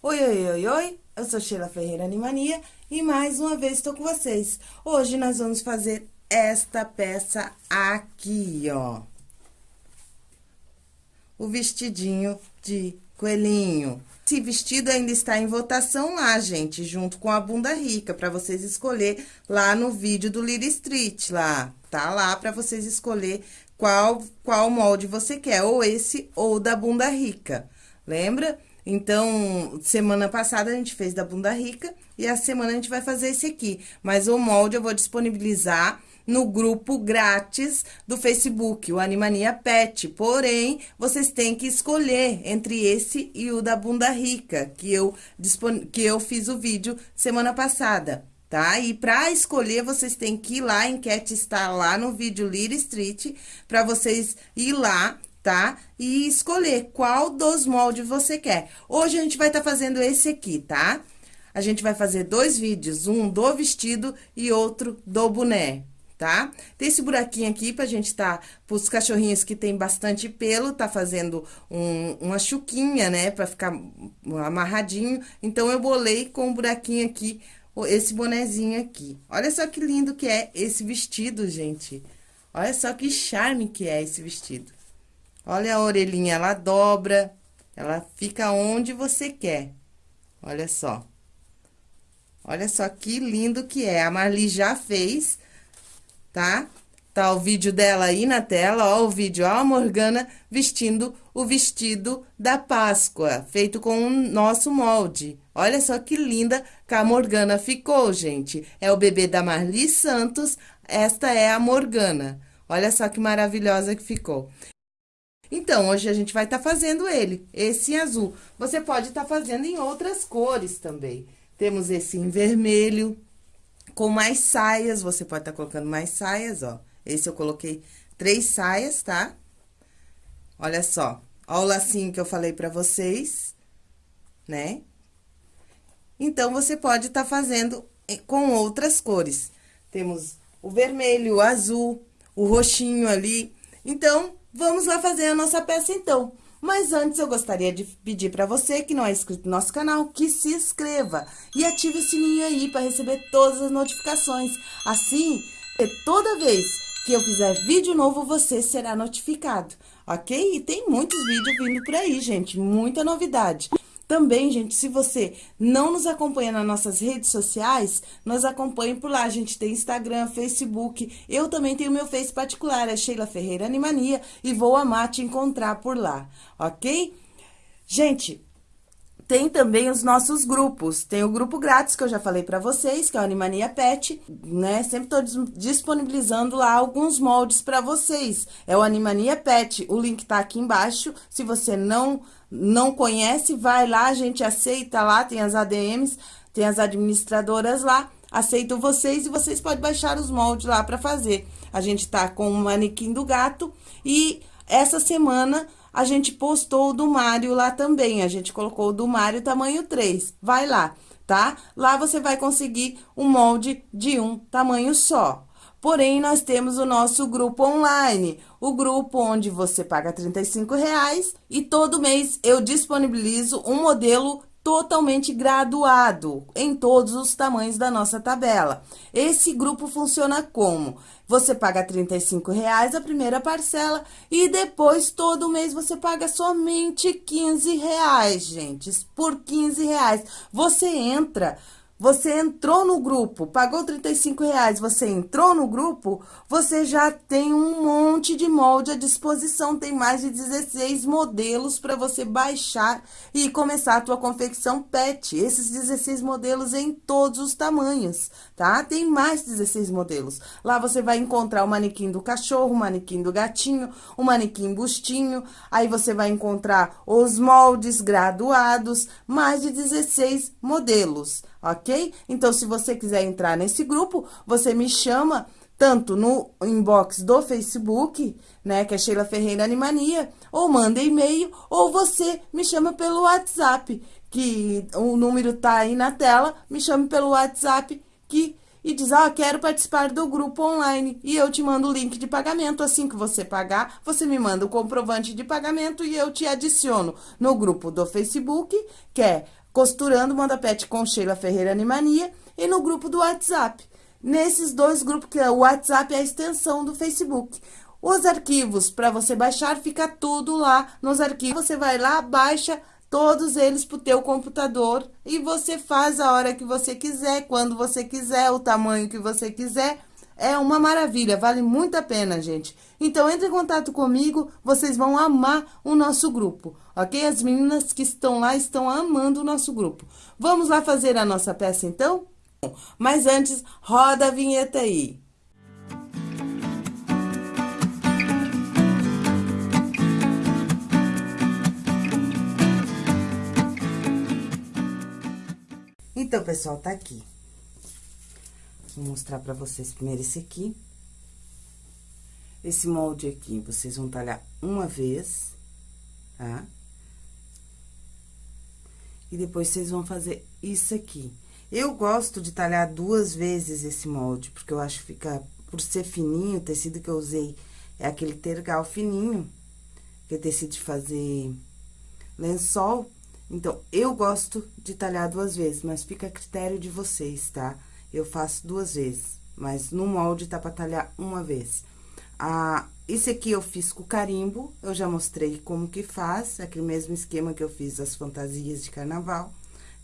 Oi, oi, oi, oi, eu sou Sheila Ferreira Animania e mais uma vez estou com vocês. Hoje nós vamos fazer esta peça aqui, ó. O vestidinho de coelhinho. Esse vestido ainda está em votação lá, gente, junto com a bunda rica, para vocês escolher lá no vídeo do Lira Street, lá. Tá lá para vocês escolher qual, qual molde você quer, ou esse ou da bunda rica. Lembra? Então, semana passada a gente fez da bunda rica e a semana a gente vai fazer esse aqui. Mas o molde eu vou disponibilizar no grupo grátis do Facebook, o Animania Pet. Porém, vocês têm que escolher entre esse e o da bunda rica, que eu, que eu fiz o vídeo semana passada tá? E para escolher, vocês têm que ir lá, a enquete está lá no vídeo Lira Street, para vocês ir lá tá? E escolher qual dos moldes você quer. Hoje a gente vai estar tá fazendo esse aqui, tá? A gente vai fazer dois vídeos, um do vestido e outro do boné, tá? Tem esse buraquinho aqui pra gente tá, pros cachorrinhos que tem bastante pelo, tá fazendo um, uma chuquinha, né? Pra ficar amarradinho. Então, eu bolei com um buraquinho aqui, esse bonezinho aqui. Olha só que lindo que é esse vestido, gente. Olha só que charme que é esse vestido. Olha a orelhinha, ela dobra, ela fica onde você quer. Olha só. Olha só que lindo que é. A Marli já fez, tá? Tá o vídeo dela aí na tela, ó o vídeo, ó a Morgana vestindo o vestido da Páscoa, feito com o nosso molde. Olha só que linda que a Morgana ficou, gente. É o bebê da Marli Santos, esta é a Morgana. Olha só que maravilhosa que ficou. Então, hoje a gente vai estar tá fazendo ele, esse em azul. Você pode estar tá fazendo em outras cores também. Temos esse em vermelho, com mais saias, você pode estar tá colocando mais saias, ó. Esse eu coloquei três saias, tá? Olha só, ó o lacinho que eu falei pra vocês, né? Então, você pode estar tá fazendo com outras cores. Temos o vermelho, o azul, o roxinho ali. Então, Vamos lá fazer a nossa peça, então. Mas antes, eu gostaria de pedir para você que não é inscrito no nosso canal, que se inscreva e ative o sininho aí para receber todas as notificações. Assim, toda vez que eu fizer vídeo novo, você será notificado, ok? E tem muitos vídeos vindo por aí, gente, muita novidade. Também, gente, se você não nos acompanha nas nossas redes sociais, nos acompanhe por lá. A gente tem Instagram, Facebook. Eu também tenho meu Face particular, é Sheila Ferreira Animania, e vou amar te encontrar por lá, ok? Gente, tem também os nossos grupos. Tem o grupo grátis, que eu já falei pra vocês, que é o Animania Pet, né? Sempre tô disponibilizando lá alguns moldes pra vocês. É o Animania Pet, o link tá aqui embaixo. Se você não, não conhece, vai lá, a gente aceita lá, tem as ADMs, tem as administradoras lá. Aceito vocês e vocês podem baixar os moldes lá pra fazer. A gente tá com o manequim do gato e essa semana a gente postou o do Mário lá também. A gente colocou o do Mário tamanho 3. Vai lá, tá? Lá você vai conseguir um molde de um tamanho só. Porém, nós temos o nosso grupo online, o grupo onde você paga R$ reais e todo mês eu disponibilizo um modelo totalmente graduado em todos os tamanhos da nossa tabela. Esse grupo funciona como? Você paga R$ reais a primeira parcela e depois todo mês você paga somente R$ reais, gente. Por R$ reais você entra você entrou no grupo, pagou 35 reais, você entrou no grupo, você já tem um monte de molde à disposição, tem mais de 16 modelos para você baixar e começar a tua confecção pet. Esses 16 modelos em todos os tamanhos, tá? Tem mais 16 modelos. Lá você vai encontrar o manequim do cachorro, o manequim do gatinho, o manequim bustinho, aí você vai encontrar os moldes graduados, mais de 16 modelos ok? Então, se você quiser entrar nesse grupo, você me chama tanto no inbox do Facebook, né, que é Sheila Ferreira Animania, ou manda e-mail, ou você me chama pelo WhatsApp, que o número tá aí na tela, me chame pelo WhatsApp, que e diz, ah, quero participar do grupo online, e eu te mando o link de pagamento, assim que você pagar, você me manda o comprovante de pagamento e eu te adiciono no grupo do Facebook, que é Costurando Moda Pet com Sheila Ferreira Animania e no grupo do WhatsApp. Nesses dois grupos, que é o WhatsApp é a extensão do Facebook. Os arquivos, para você baixar, fica tudo lá nos arquivos. Você vai lá, baixa todos eles pro teu computador e você faz a hora que você quiser, quando você quiser, o tamanho que você quiser. É uma maravilha, vale muito a pena, gente. Então, entre em contato comigo, vocês vão amar o nosso grupo, ok? As meninas que estão lá estão amando o nosso grupo. Vamos lá fazer a nossa peça, então? Mas antes, roda a vinheta aí. Então, pessoal, tá aqui. Vou mostrar pra vocês primeiro esse aqui. Esse molde aqui, vocês vão talhar uma vez, tá? E depois, vocês vão fazer isso aqui. Eu gosto de talhar duas vezes esse molde, porque eu acho que fica... Por ser fininho, o tecido que eu usei é aquele tergal fininho, que é tecido de fazer lençol. Então, eu gosto de talhar duas vezes, mas fica a critério de vocês, tá? Eu faço duas vezes, mas no molde tá pra talhar uma vez. Ah, esse aqui eu fiz com carimbo, eu já mostrei como que faz, aquele mesmo esquema que eu fiz as fantasias de carnaval,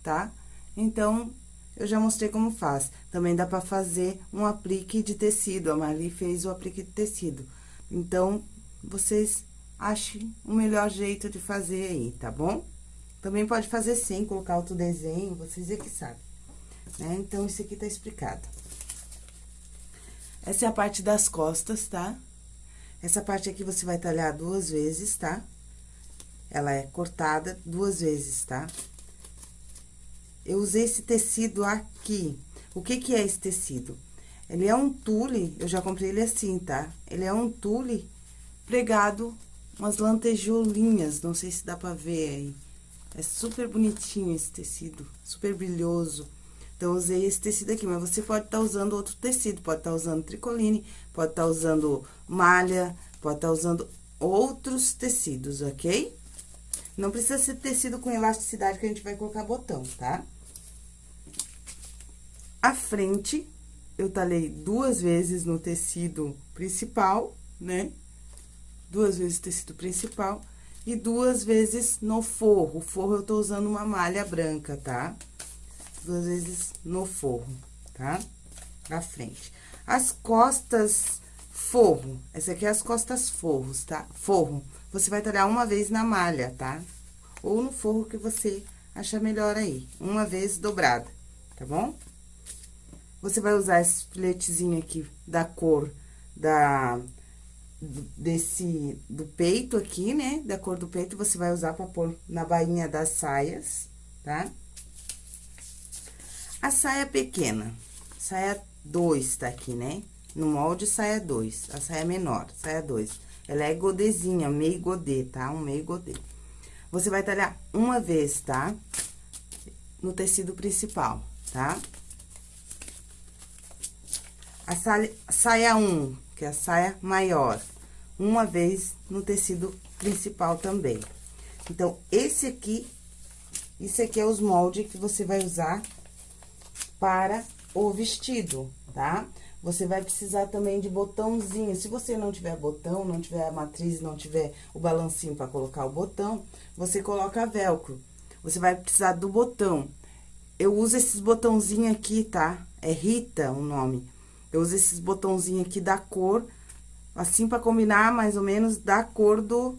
tá? Então, eu já mostrei como faz. Também dá pra fazer um aplique de tecido, a Marli fez o aplique de tecido. Então, vocês achem o melhor jeito de fazer aí, tá bom? Também pode fazer sem, colocar outro desenho, vocês é que sabem. Né? Então, isso aqui tá explicado. Essa é a parte das costas, tá? Essa parte aqui você vai talhar duas vezes, tá? Ela é cortada duas vezes, tá? Eu usei esse tecido aqui. O que que é esse tecido? Ele é um tule, eu já comprei ele assim, tá? Ele é um tule pregado umas lantejoulinhas, não sei se dá pra ver aí. É super bonitinho esse tecido, super brilhoso. Então, usei esse tecido aqui, mas você pode estar tá usando outro tecido, pode estar tá usando tricoline, pode estar tá usando malha, pode estar tá usando outros tecidos, ok? Não precisa ser tecido com elasticidade que a gente vai colocar botão, tá? A frente, eu talhei duas vezes no tecido principal, né? Duas vezes tecido principal e duas vezes no forro. O forro eu tô usando uma malha branca, tá? Duas vezes no forro, tá? Na frente. As costas forro, essa aqui é as costas forros, tá? Forro, você vai talhar uma vez na malha, tá? Ou no forro que você achar melhor aí, uma vez dobrada, tá bom? Você vai usar esse filetezinho aqui da cor da desse, do peito aqui, né? Da cor do peito, você vai usar pra pôr na bainha das saias, tá? A saia pequena, saia 2 tá aqui, né? No molde, saia 2, a saia menor, saia 2. Ela é godezinha, meio godê, tá? Um meio godê. Você vai talhar uma vez, tá? No tecido principal, tá? A saia 1, um, que é a saia maior, uma vez no tecido principal também. Então, esse aqui, isso aqui é os moldes que você vai usar para o vestido, tá? Você vai precisar também de botãozinho. Se você não tiver botão, não tiver a matriz, não tiver o balancinho para colocar o botão, você coloca velcro. Você vai precisar do botão. Eu uso esses botãozinhos aqui, tá? É Rita o nome. Eu uso esses botãozinhos aqui da cor assim para combinar mais ou menos da cor do,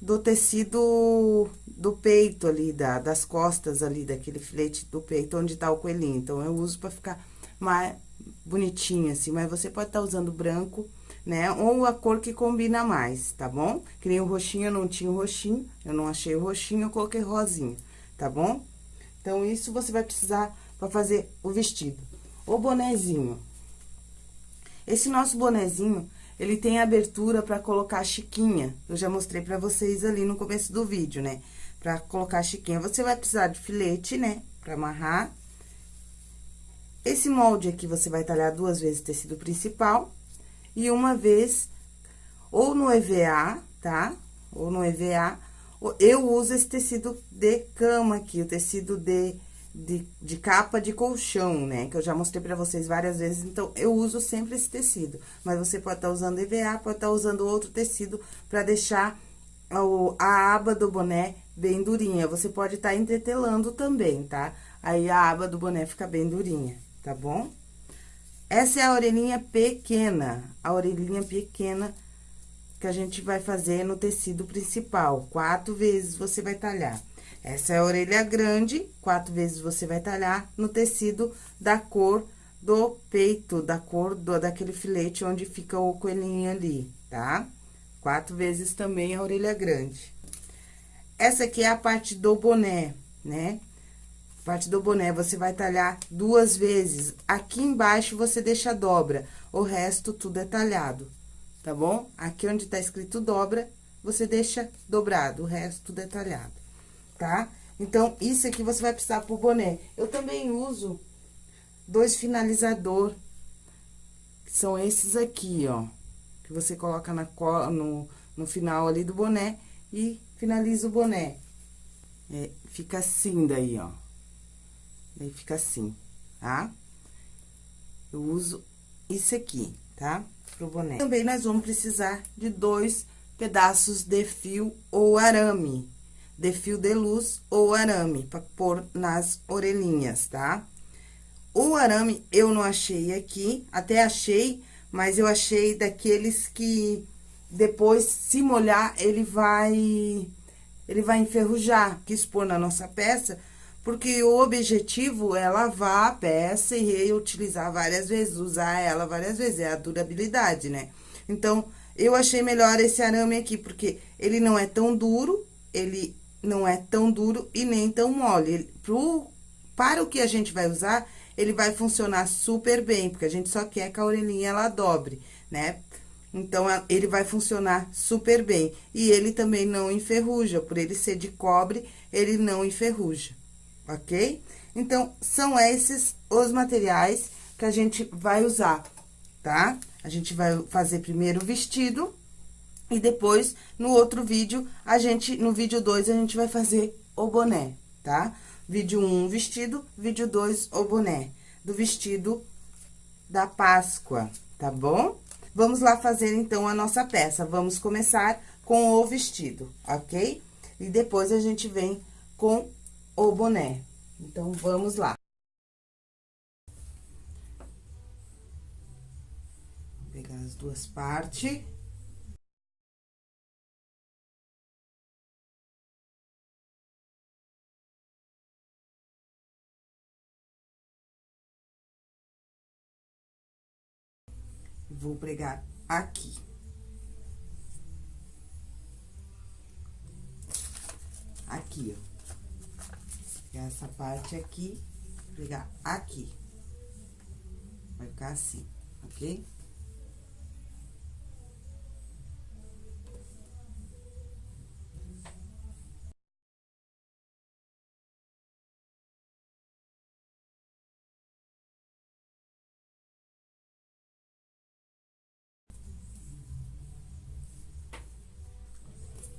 do tecido do peito ali, da, das costas ali, daquele filete do peito, onde tá o coelhinho. Então, eu uso para ficar mais bonitinho assim, mas você pode estar tá usando branco, né? Ou a cor que combina mais, tá bom? Que nem o roxinho, eu não tinha o roxinho, eu não achei o roxinho, eu coloquei rosinho, tá bom? Então, isso você vai precisar para fazer o vestido. O bonezinho. Esse nosso bonezinho, ele tem abertura para colocar chiquinha. Eu já mostrei para vocês ali no começo do vídeo, né? Pra colocar chiquinha. Você vai precisar de filete, né? Pra amarrar. Esse molde aqui, você vai talhar duas vezes tecido principal. E uma vez, ou no EVA, tá? Ou no EVA, Eu uso esse tecido de cama aqui, o tecido de, de, de capa de colchão, né? Que eu já mostrei pra vocês várias vezes, então, eu uso sempre esse tecido. Mas você pode estar tá usando EVA, pode estar tá usando outro tecido pra deixar a aba do boné bem durinha. Você pode estar tá entretelando também, tá? Aí, a aba do boné fica bem durinha, tá bom? Essa é a orelhinha pequena, a orelhinha pequena que a gente vai fazer no tecido principal. Quatro vezes você vai talhar. Essa é a orelha grande, quatro vezes você vai talhar no tecido da cor do peito, da cor do, daquele filete onde fica o coelhinho ali, tá? Quatro vezes também a orelha grande. Essa aqui é a parte do boné, né? Parte do boné, você vai talhar duas vezes. Aqui embaixo, você deixa dobra, o resto tudo é talhado tá bom? Aqui onde tá escrito dobra, você deixa dobrado, o resto detalhado, tá? Então, isso aqui você vai precisar pro boné. Eu também uso dois finalizador, que são esses aqui, ó. Que você coloca na, no, no final ali do boné e finaliza o boné. É, fica assim daí, ó. Daí fica assim, tá? Eu uso isso aqui, tá? pro boné. Também nós vamos precisar de dois pedaços de fio ou arame, de fio de luz ou arame, para pôr nas orelhinhas, tá? O arame eu não achei aqui, até achei, mas eu achei daqueles que depois, se molhar, ele vai, ele vai enferrujar. Quis pôr na nossa peça, porque o objetivo é lavar a peça e reutilizar várias vezes, usar ela várias vezes, é a durabilidade, né? Então, eu achei melhor esse arame aqui, porque ele não é tão duro, ele não é tão duro e nem tão mole. Ele, pro, para o que a gente vai usar, ele vai funcionar super bem, porque a gente só quer que a orelhinha ela dobre, né? Então, ele vai funcionar super bem. E ele também não enferruja, por ele ser de cobre, ele não enferruja ok? Então, são esses os materiais que a gente vai usar, tá? A gente vai fazer primeiro o vestido e depois, no outro vídeo, a gente, no vídeo 2, a gente vai fazer o boné, tá? Vídeo 1, um, vestido, vídeo 2, o boné, do vestido da Páscoa, tá bom? Vamos lá fazer, então, a nossa peça. Vamos começar com o vestido, ok? E depois a gente vem com o boné. Então, vamos lá. Vou pegar as duas partes. Vou pregar aqui. Aqui, ó essa parte aqui, pegar aqui. Vai ficar assim, ok?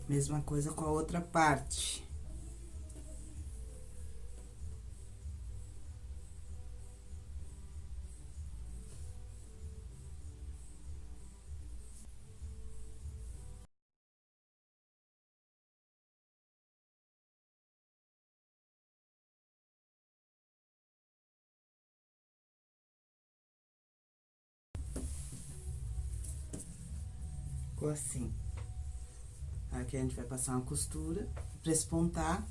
Mesma coisa com a outra parte. Ficou assim. Aqui a gente vai passar uma costura pra espontar.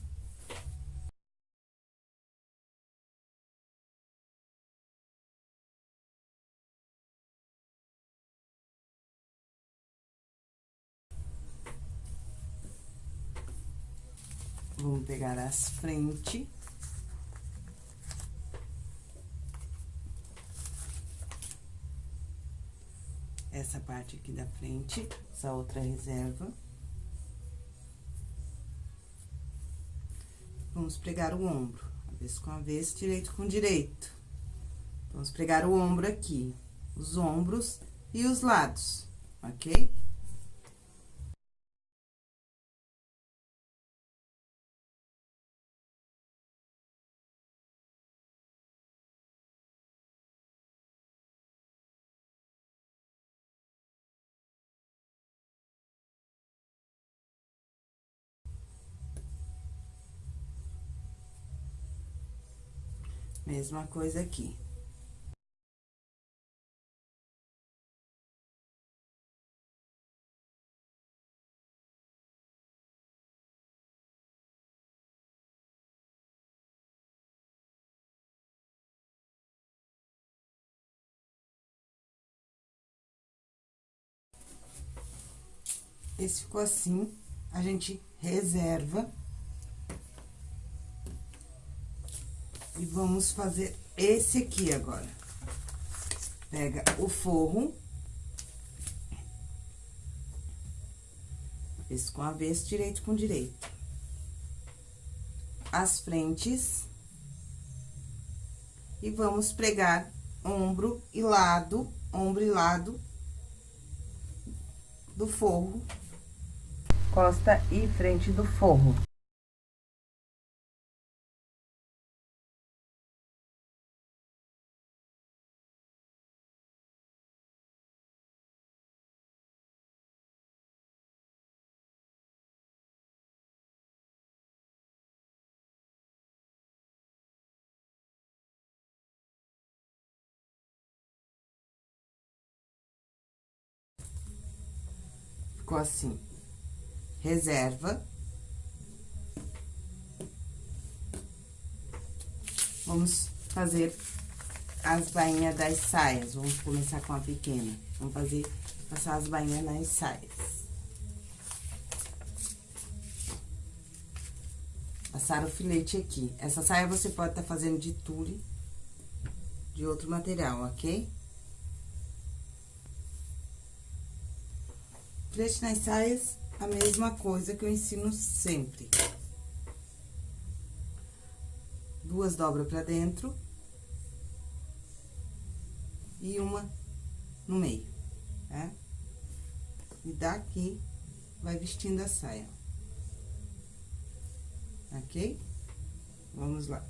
Vamos pegar as frentes. essa parte aqui da frente, essa outra reserva. Vamos pregar o ombro, avesso com avesso, direito com direito. Vamos pregar o ombro aqui, os ombros e os lados, ok? Mesma coisa aqui. Esse ficou assim, a gente reserva. E vamos fazer esse aqui agora. Pega o forro. Esse com avesso, direito com direito. As frentes. E vamos pregar ombro e lado, ombro e lado do forro costa e frente do forro. Ficou assim reserva. Vamos fazer as bainhas das saias. Vamos começar com a pequena. Vamos fazer, passar as bainhas nas saias. Passar o filete aqui. Essa saia você pode estar tá fazendo de tule, de outro material, ok? Filete nas saias a mesma coisa que eu ensino sempre. Duas dobras pra dentro. E uma no meio, tá? E daqui, vai vestindo a saia. Ok? Vamos lá.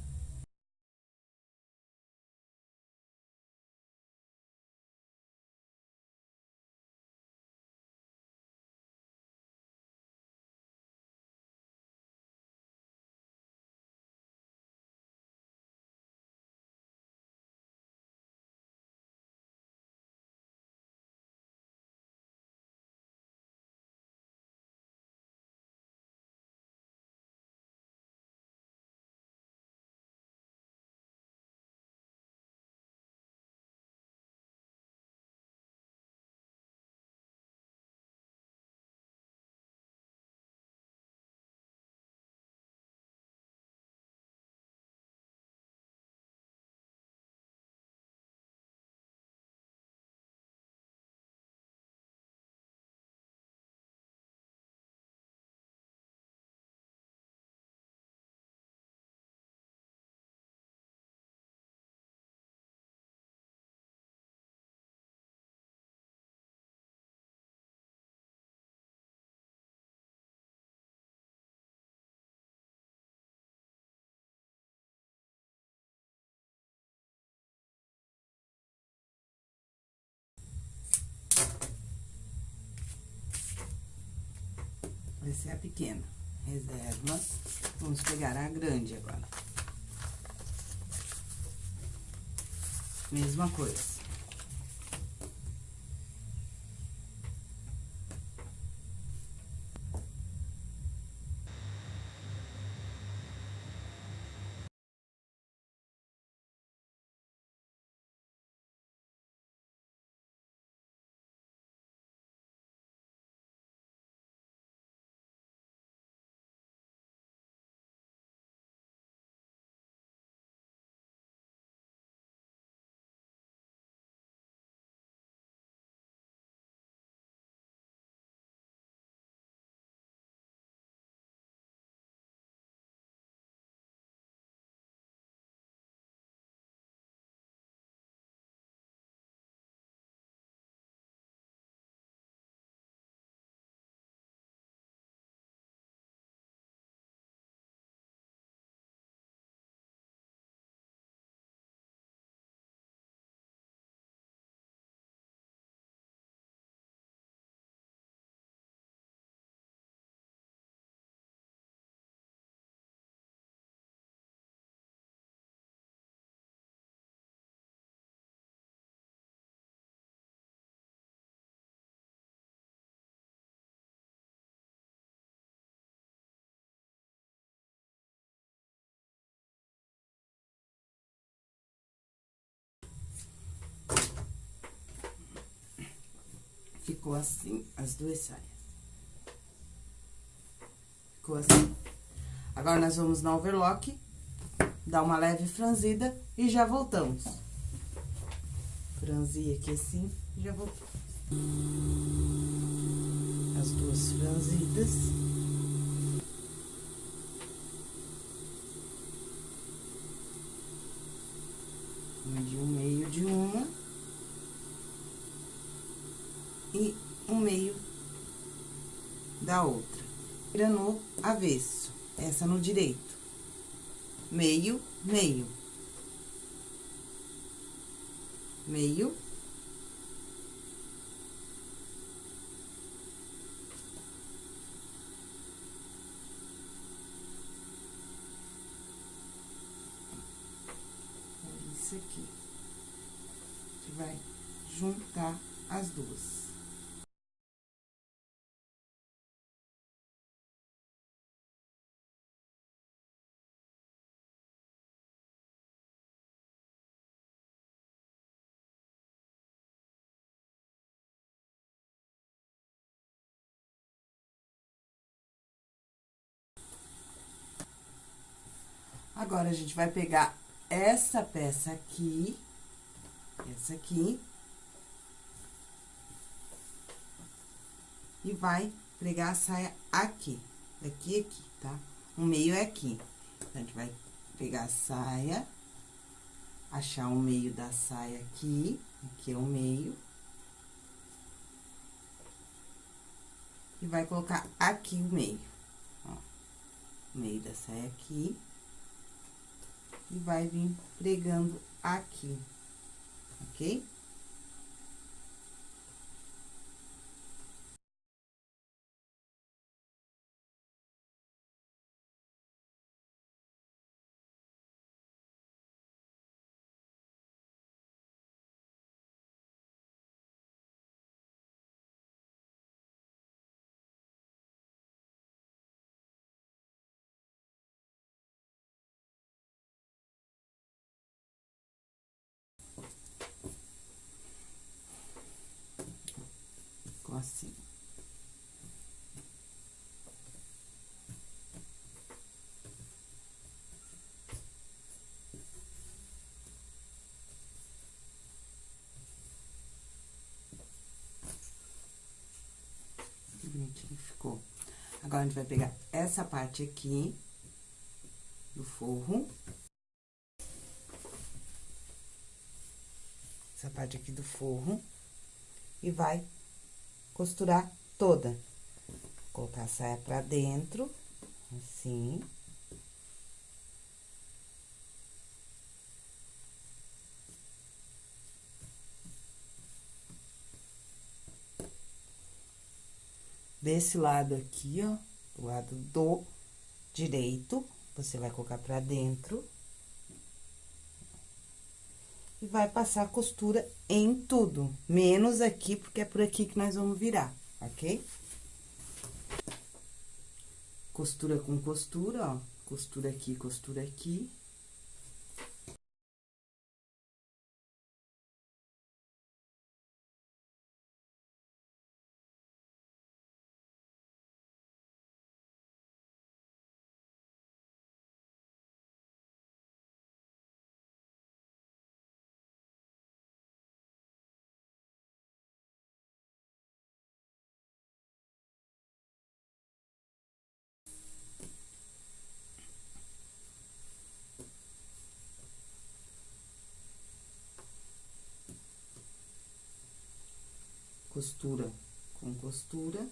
Essa é a pequena. Reserva. Vamos pegar a grande agora. Mesma coisa. Ficou assim as duas saias. Ficou assim. Agora, nós vamos no overlock, dar uma leve franzida e já voltamos. Franzir aqui assim, já voltamos. As duas franzidas. De um meio de uma. E um meio da outra. Vira no avesso, essa no direito. Meio, meio. Meio. isso aqui. A gente vai juntar as duas. Agora, a gente vai pegar essa peça aqui, essa aqui. E vai pregar a saia aqui, daqui aqui, tá? O meio é aqui. Então, a gente vai pegar a saia, achar o meio da saia aqui, aqui é o meio. E vai colocar aqui o meio, ó. O meio da saia aqui e vai vir pregando aqui, ok? assim. Bonitinho ficou. Agora, a gente vai pegar essa parte aqui do forro. Essa parte aqui do forro. E vai costurar toda. Colocar a saia pra dentro, assim. Desse lado aqui, ó, do lado do direito, você vai colocar pra dentro e vai passar a costura em tudo, menos aqui, porque é por aqui que nós vamos virar, ok? Costura com costura, ó, costura aqui, costura aqui. Costura com costura.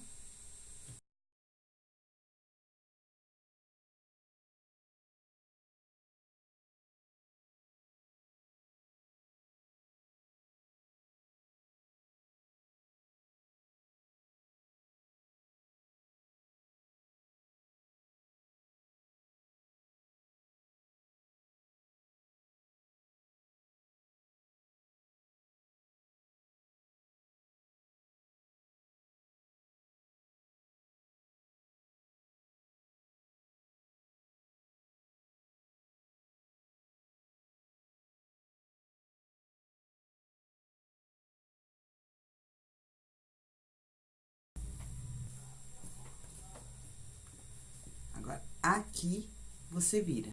Aqui, você vira.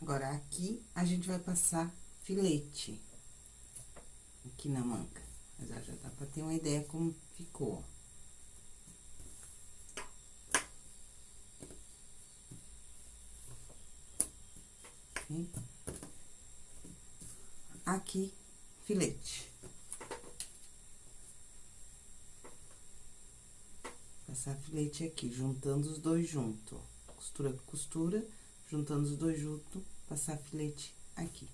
Agora, aqui, a gente vai passar filete. Aqui na manga. Mas já dá pra ter uma ideia como ficou. Aqui, filete. Passar filete aqui, juntando os dois junto, Costura com costura, juntando os dois junto passar filete aqui.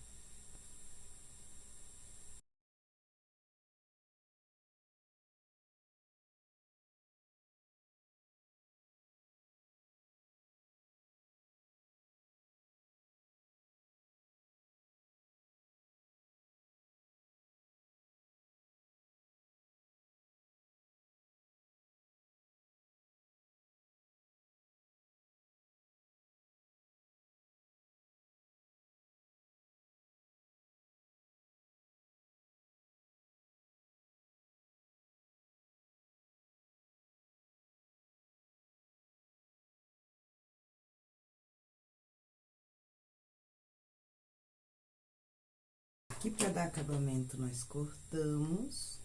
Aqui, para dar acabamento, nós cortamos.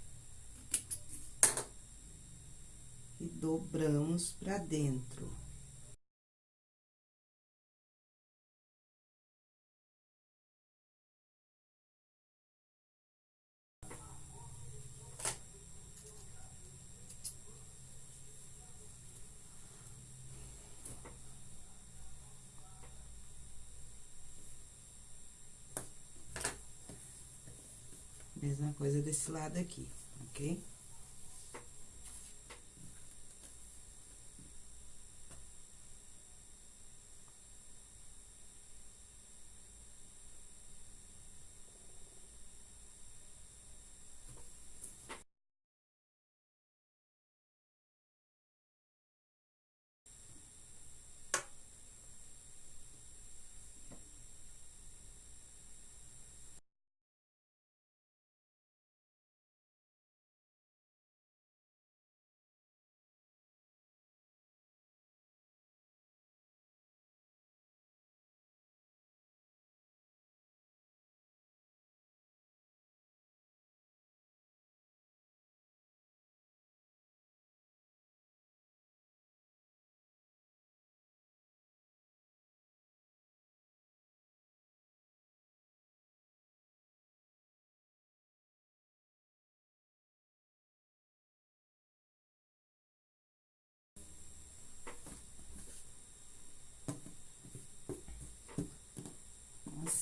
E dobramos pra dentro. Mesma coisa desse lado aqui, ok?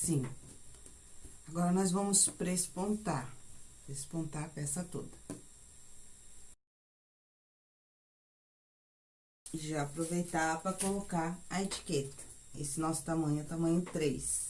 Assim. Agora, nós vamos prespontar, prespontar a peça toda. E já aproveitar para colocar a etiqueta. Esse nosso tamanho é tamanho 3.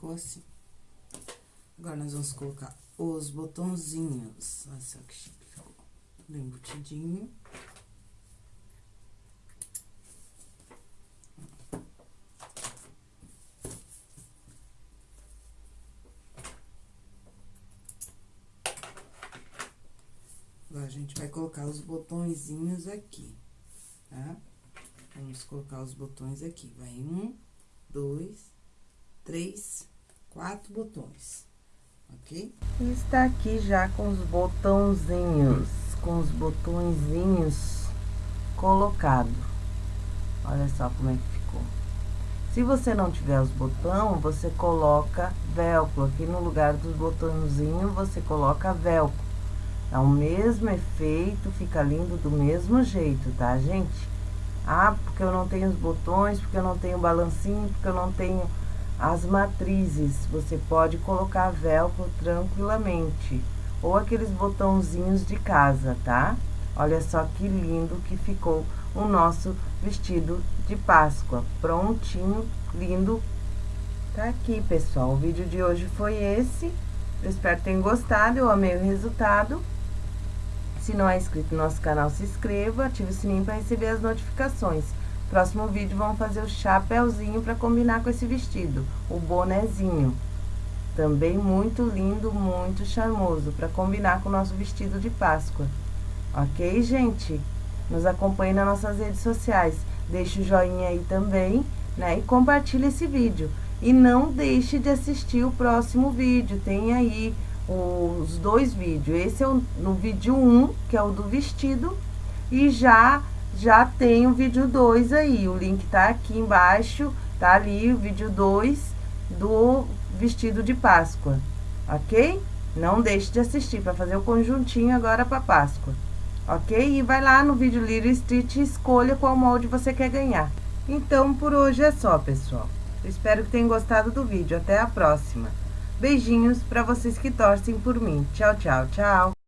ficou assim. Agora, nós vamos colocar os botãozinhos. Olha só que chique ficou. Do embutidinho. Agora, a gente vai colocar os botõezinhos aqui, tá? Vamos colocar os botões aqui. Vai um, dois, três, quatro botões, ok? Está aqui já com os botãozinhos, com os botõezinhos colocados. Olha só como é que ficou. Se você não tiver os botões, você coloca velcro. Aqui no lugar dos botãozinhos, você coloca velcro. É o mesmo efeito, fica lindo do mesmo jeito, tá, gente? Ah, porque eu não tenho os botões, porque eu não tenho balancinho, porque eu não tenho as matrizes. Você pode colocar velcro tranquilamente. Ou aqueles botãozinhos de casa, tá? Olha só que lindo que ficou o nosso vestido de Páscoa. Prontinho, lindo. Tá aqui, pessoal. O vídeo de hoje foi esse. Eu espero que tenham gostado. Eu amei o resultado. Se não é inscrito no nosso canal, se inscreva, ative o sininho para receber as notificações. Próximo vídeo, vamos fazer o chapéuzinho para combinar com esse vestido, o bonezinho. Também muito lindo, muito charmoso, para combinar com o nosso vestido de Páscoa. Ok, gente? Nos acompanhe nas nossas redes sociais. Deixe o joinha aí também, né? E compartilhe esse vídeo. E não deixe de assistir o próximo vídeo. Tem aí os dois vídeos. Esse é o, no vídeo 1, um, que é o do vestido, e já já tem o vídeo 2 aí. O link tá aqui embaixo, tá ali o vídeo 2 do vestido de Páscoa, ok? Não deixe de assistir para fazer o conjuntinho agora para Páscoa, ok? E vai lá no vídeo Little Street e escolha qual molde você quer ganhar. Então, por hoje é só, pessoal. Eu espero que tenham gostado do vídeo. Até a próxima! Beijinhos para vocês que torcem por mim. Tchau, tchau, tchau.